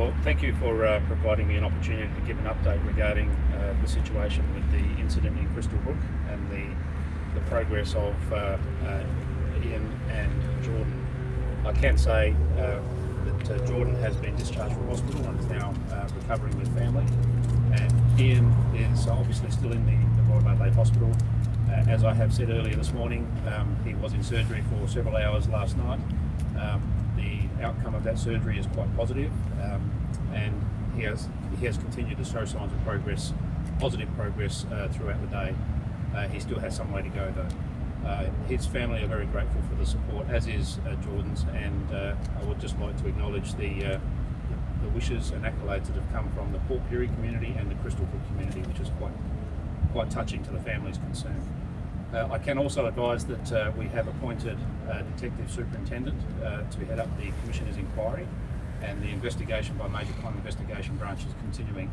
well, thank you for uh, providing me an opportunity to give an update regarding uh, the situation with the incident in Crystal Brook and the, the progress of uh, uh Ian and Jordan. I can say uh, that Jordan has been discharged from hospital and is now recovering with family. And Ian is obviously still in the, the Royal Adelaide Hospital. as I have said earlier this morning, um, he was in surgery for several hours last night. Um, outcome of that surgery is quite positive, um, and he has he has continued to show signs of progress, positive progress uh, throughout the day. Uh, he still has some way to go though. Uh, his family are very grateful for the support, as is uh, Jordan's, and uh, I would just like to acknowledge the, uh, the wishes and accolades that have come from the Port Pirie community and the Crystal Brook community, which is quite quite touching to the families concerned. Uh, I can also advise that uh, we have appointed a Detective Superintendent uh, to head up the Commissioner's inquiry and the investigation by Major Crime Investigation Branch is continuing.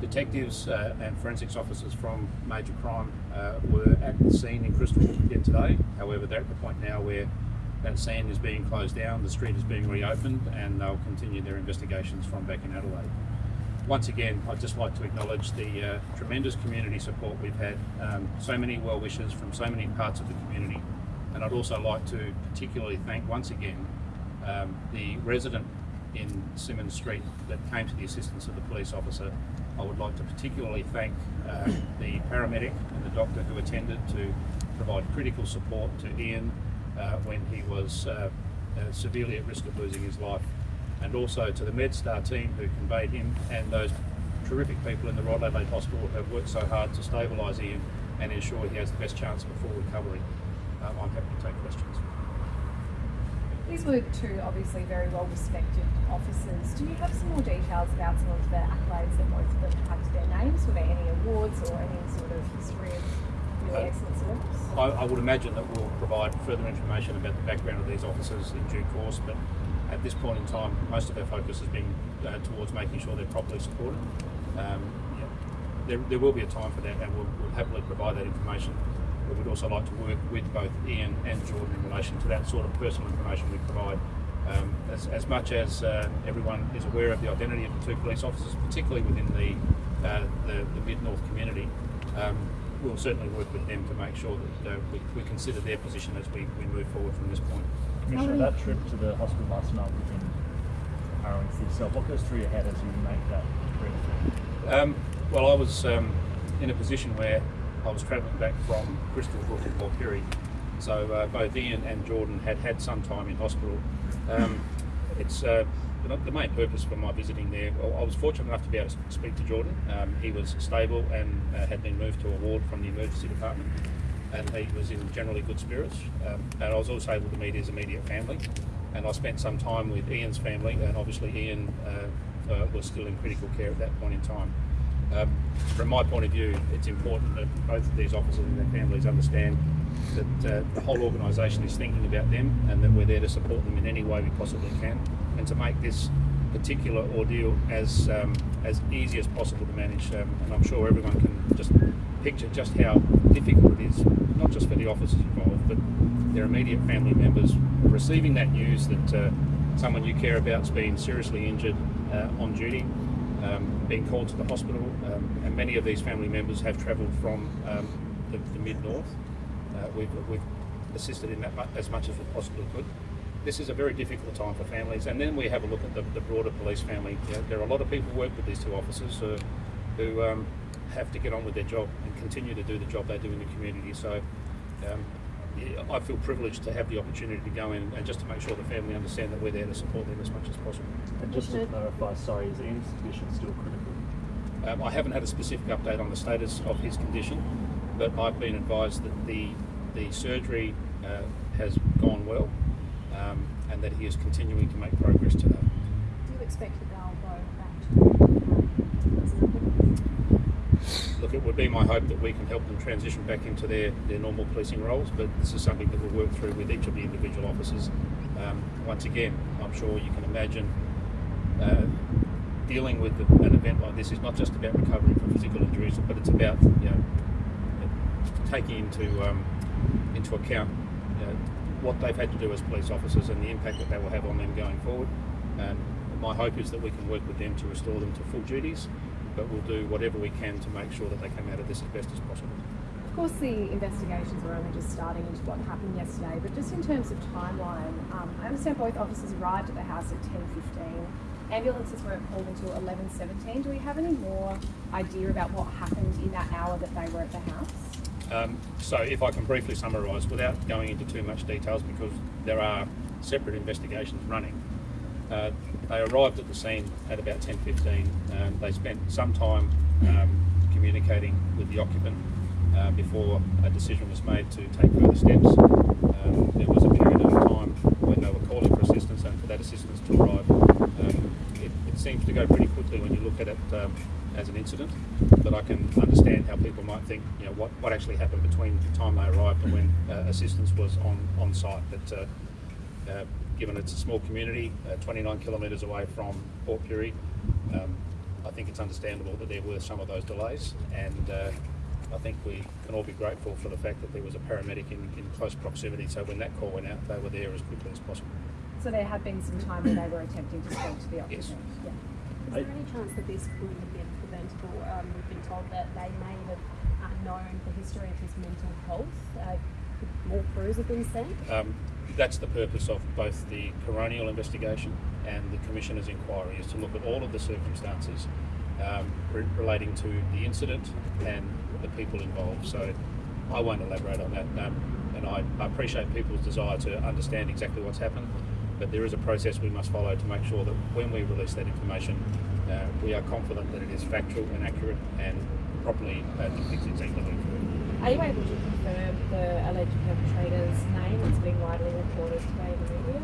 Detectives uh, and forensics officers from Major Crime uh, were at the scene in Crystal again today. However, they're at the point now where that scene is being closed down, the street is being reopened and they'll continue their investigations from back in Adelaide once again, I'd just like to acknowledge the uh, tremendous community support we've had, um, so many well wishes from so many parts of the community. And I'd also like to particularly thank once again um, the resident in Simmons Street that came to the assistance of the police officer. I would like to particularly thank uh, the paramedic and the doctor who attended to provide critical support to Ian uh, when he was uh, uh, severely at risk of losing his life and also to the MedStar team who conveyed him and those terrific people in the Royal Adelaide Hospital who have worked so hard to stabilise Ian and ensure he has the best chance full recovery. Um, I'm happy to take questions. These were two obviously very well respected officers. Do you have some more details about some of the accolades that both of them had to their names? Were there any awards or any sort of history of really uh, excellent service? I, I, would imagine that we'll provide further information about the background of these officers in due course, but at this point in time, most of our focus has been uh, towards making sure they're properly supported. Um, yeah, there, there, will be a time for that, and we'll, we'll, happily provide that information. But we'd also like to work with both Ian and Jordan in relation to that sort of personal information we provide. Um, as, as, much as uh, everyone is aware of the identity of the two police officers, particularly within the, uh, the, the Mid-North community, um, we'll certainly work with them to make sure that uh, we, we, consider their position as we, we move forward from this point. Commissioner, that trip to the hospital last night within harrowing for yourself. What goes through your head as you make that trip? Um, well, I was um, in a position where I was travelling back from Crystal Brook and Port Pirie. So uh, both Ian and Jordan had had some time in hospital. Um, it's uh, the main purpose for my visiting there. Well, I was fortunate enough to be able to speak to Jordan. Um, he was stable and uh, had been moved to a ward from the emergency department and he was in generally good spirits. Um, and I was also able to meet his immediate family. And I spent some time with Ian's family, and obviously Ian uh, uh, was still in critical care at that point in time. Um, from my point of view, it's important that both of these officers and their families understand that uh, the whole organisation is thinking about them and that we're there to support them in any way we possibly can and to make this particular ordeal as um, as easy as possible to manage. Um, and I'm sure everyone can just picture just how difficult it is, not just for the officers involved, but their immediate family members receiving that news that uh, someone you care about has been seriously injured uh, on duty, um, being called to the hospital, um, and many of these family members have travelled from um, the, the mid-north. Uh, we've, we've assisted in that as much as we possibly could this is a very difficult time for families. And then we have a look at the, the broader police family. There are a lot of people who work with these two officers who, who um, have to get on with their job and continue to do the job they do in the community. So um, I feel privileged to have the opportunity to go in and just to make sure the family understand that we're there to support them as much as possible. And just to clarify, sorry, is Ian's condition still critical? Um, I haven't had a specific update on the status of his condition, but I've been advised that the the surgery uh, has gone well um, and that he is continuing to make progress to that. Do you expect the Gale back to Look, it would be my hope that we can help them transition back into their, their normal policing roles, but this is something that we'll work through with each of the individual officers. Um, once again, I'm sure you can imagine uh, dealing with an event like this is not just about recovering from physical injuries, but it's about you know taking into um, into account you know, what they've had to do as police officers and the impact that that will have on them going forward. And my hope is that we can work with them to restore them to full duties, but we'll do whatever we can to make sure that they come out of this as best as possible. Of course, the investigations were only just starting into what happened yesterday, but just in terms of timeline, um, I understand both officers arrived at the house at 10.15. Ambulances weren't called until 11.17. Do we have any more idea about what happened in that hour that they were at the house? Um, so, if I can briefly summarise, without going into too much details, because there are separate investigations running, uh, they arrived at the scene at about 10:15. Um, they spent some time um, communicating with the occupant uh, before a decision was made to take further steps. Um, there was a period of time when they were calling for assistance, and for that assistance to arrive, um, it, it seems to go pretty quickly when you look at it um, as an incident. But I can understand how people might think, you know, what, what actually happened between the time they arrived and when uh, assistance was on on site. But uh, uh, given it's a small community, uh, 29 kilometres away from Port Pirie, um, I think it's understandable that there were some of those delays, and uh, I think we can all be grateful for the fact that there was a paramedic in, in close proximity. So when that call went out, they were there as quickly as possible. So there had been some time where they were attempting to speak to the occupant. Yes. Yeah. Is there any chance that this could have been preventable? Um, we've been told that they may have uh, known the history of his mental health. Uh, could more crews have been sent? Um, that's the purpose of both the coronial investigation and the Commissioner's inquiry, is to look at all of the circumstances um, re- relating to the incident and the people involved. So I won't elaborate on that, um, and I, I appreciate people's desire to understand exactly what's happened, but there is a process we must follow to make sure that when we release that information, uh, we are confident that it is factual and accurate and properly uh, depicts exactly. Are you able to confirm the alleged perpetrator's name that's been widely reported today in the media?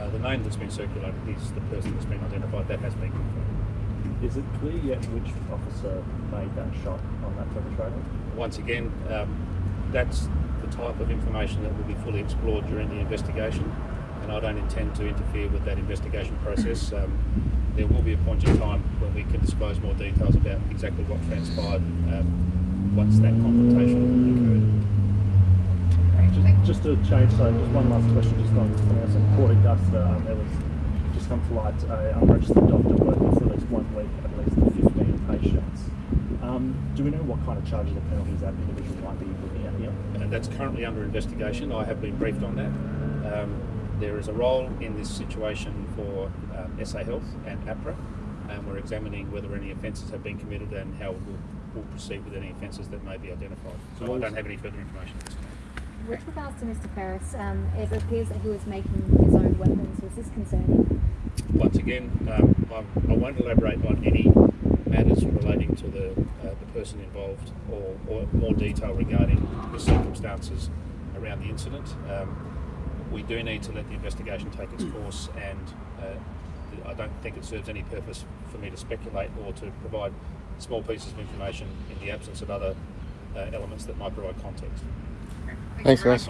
Uh, the name that's been circulated is the person that's been identified. That has been confirmed. Is it clear yet which officer made that shot on that perpetrator? Once again, um, that's the type of information that will be fully explored during the investigation, and I don't intend to interfere with that investigation process. Um, there will be a point in time when we can disclose more details about exactly what transpired um, once that confrontation occurred. Just to change, so just one last question, just on something else in Port Augusta, um, there was just come to light a unregistered doctor working for at least one week, at least 15 patients. Um, do we know what kind of charges or penalties that individual might be looking at here? and that's currently under investigation. I have been briefed on that. Um, there is a role in this situation for um, SA Health and AHPRA, and we're examining whether any offences have been committed and how we'll, we'll proceed with any offences that may be identified. So So I don't have any further information at this time. With regards to Mr. Ferris, um, it appears that he was making his own weapons. Was this concerning? Once again, um, I'm, I won't elaborate on any matters relating to the, uh, the person involved or, or more detail regarding the circumstances around the incident. Um, we do need to let the investigation take its course, and uh, I don't think it serves any purpose for me to speculate or to provide small pieces of information in the absence of other uh, elements that might provide context. Thanks, guys.